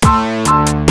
Bye.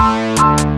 Bye.